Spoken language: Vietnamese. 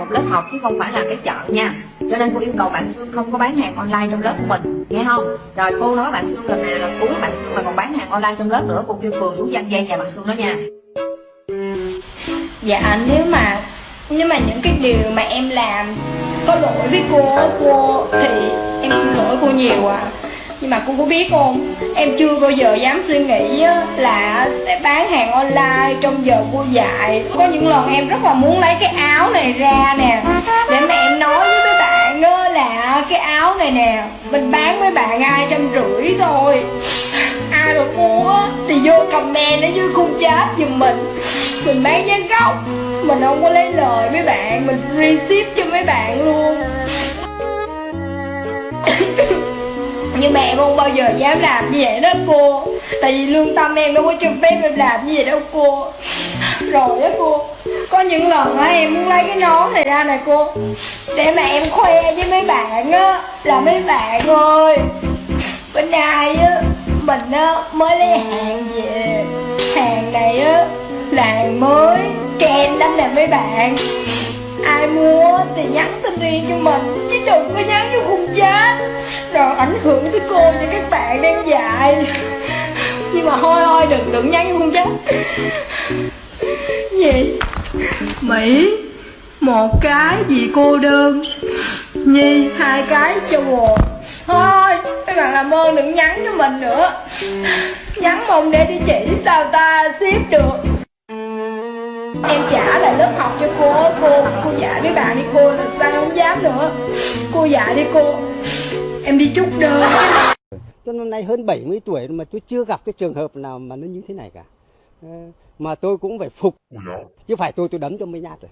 một lớp học chứ không phải là cái chợ nha. Cho nên cô yêu cầu bạn xương không có bán hàng online trong lớp của mình, nghe không? Rồi cô nói bạn xương lần này là cuối bạn xương mà còn bán hàng online trong lớp nữa, cô kêu phường xuống danh dây nhà bạn xương đó nha. Dạ à, nếu mà nếu mà những cái điều mà em làm có lỗi với cô cô thì em xin lỗi cô nhiều à nhưng mà cô có biết không, em chưa bao giờ dám suy nghĩ là sẽ bán hàng online trong giờ cô dạy có những lần em rất là muốn lấy cái áo này ra nè, để mà em nói với mấy bạn là cái áo này nè, mình bán với bạn hai trăm rưỡi thôi. Ai mà mua thì vô comment ở dưới khung chat giùm mình. Mình bán giá gốc, mình không có lấy lời mấy bạn, mình free ship cho mấy bạn luôn. như mẹ em không bao giờ dám làm như vậy đó, cô. Tại vì lương tâm em đâu có cho phép em làm như vậy đâu, cô. Rồi đó cô. Có những lần á, em muốn lấy cái nón này ra nè, cô. Để mà em khoe với mấy bạn á, là mấy bạn ơi. Bên nay á, mình á, mới lấy hàng về. Hàng này á, là hàng mới, trend lắm nè mấy bạn. Ai mua thì nhắn tin riêng cho mình, chứ đừng có nhắn vô khung chat hưởng tới cô như các bạn đang dạy. Nhưng mà thôi thôi, đừng đừng nhắn không khung gì? Mỹ, một cái gì cô đơn. Nhi, hai cái cho buồn thôi, các bạn làm ơn đừng nhắn cho mình nữa. Nhắn mong để đi chỉ sao ta ship được. Em trả lại lớp học cho cô cô cô dạy với bạn đi cô là sao không dám nữa. Cô dạy đi cô em đi chút đơn Tôi năm nay hơn 70 tuổi mà tôi chưa gặp cái trường hợp nào mà nó như thế này cả. Ờ, Mà tôi cũng phải phục. Chứ phải tôi tôi đấm cho mấy nhát rồi.